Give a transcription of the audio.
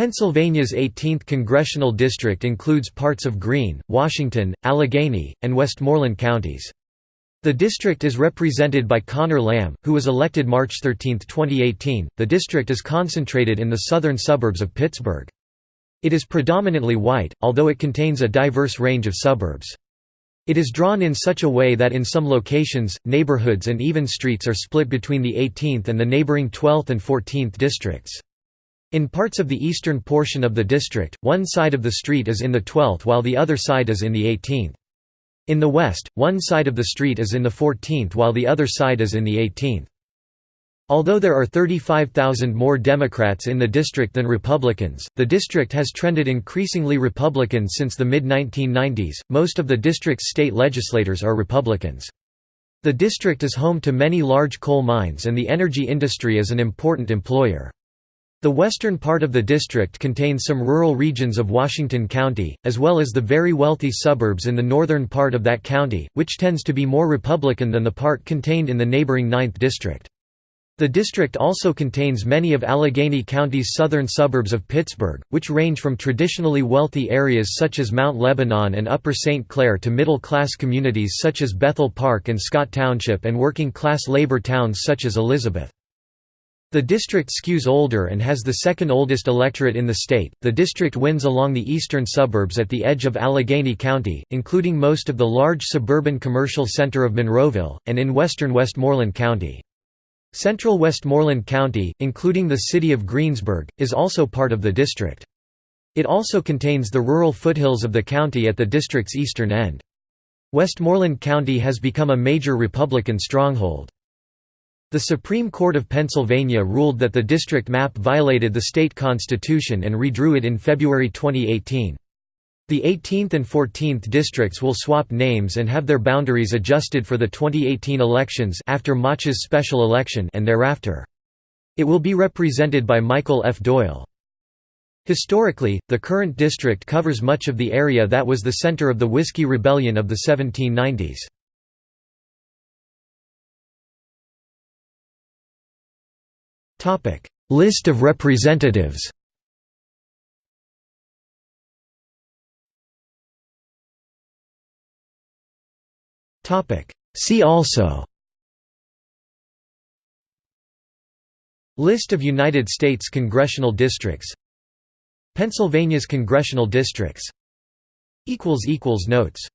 Pennsylvania's 18th congressional district includes parts of Greene, Washington, Allegheny, and Westmoreland counties. The district is represented by Connor Lamb, who was elected March 13, 2018. The district is concentrated in the southern suburbs of Pittsburgh. It is predominantly white, although it contains a diverse range of suburbs. It is drawn in such a way that in some locations, neighborhoods and even streets are split between the 18th and the neighboring 12th and 14th districts. In parts of the eastern portion of the district, one side of the street is in the 12th while the other side is in the 18th. In the west, one side of the street is in the 14th while the other side is in the 18th. Although there are 35,000 more Democrats in the district than Republicans, the district has trended increasingly Republican since the mid-1990s. Most of the district's state legislators are Republicans. The district is home to many large coal mines and the energy industry is an important employer. The western part of the district contains some rural regions of Washington County, as well as the very wealthy suburbs in the northern part of that county, which tends to be more Republican than the part contained in the neighboring 9th District. The district also contains many of Allegheny County's southern suburbs of Pittsburgh, which range from traditionally wealthy areas such as Mount Lebanon and Upper St. Clair to middle-class communities such as Bethel Park and Scott Township and working-class labor towns such as Elizabeth. The district skews older and has the second oldest electorate in the state. The district wins along the eastern suburbs at the edge of Allegheny County, including most of the large suburban commercial center of Monroeville, and in western Westmoreland County. Central Westmoreland County, including the city of Greensburg, is also part of the district. It also contains the rural foothills of the county at the district's eastern end. Westmoreland County has become a major Republican stronghold. The Supreme Court of Pennsylvania ruled that the district map violated the state constitution and redrew it in February 2018. The 18th and 14th districts will swap names and have their boundaries adjusted for the 2018 elections after Mach's special election and thereafter. It will be represented by Michael F. Doyle. Historically, the current district covers much of the area that was the center of the Whiskey Rebellion of the 1790s. Topic: List of representatives. Topic: See also. List of United States congressional districts. Pennsylvania's congressional districts. equals equals notes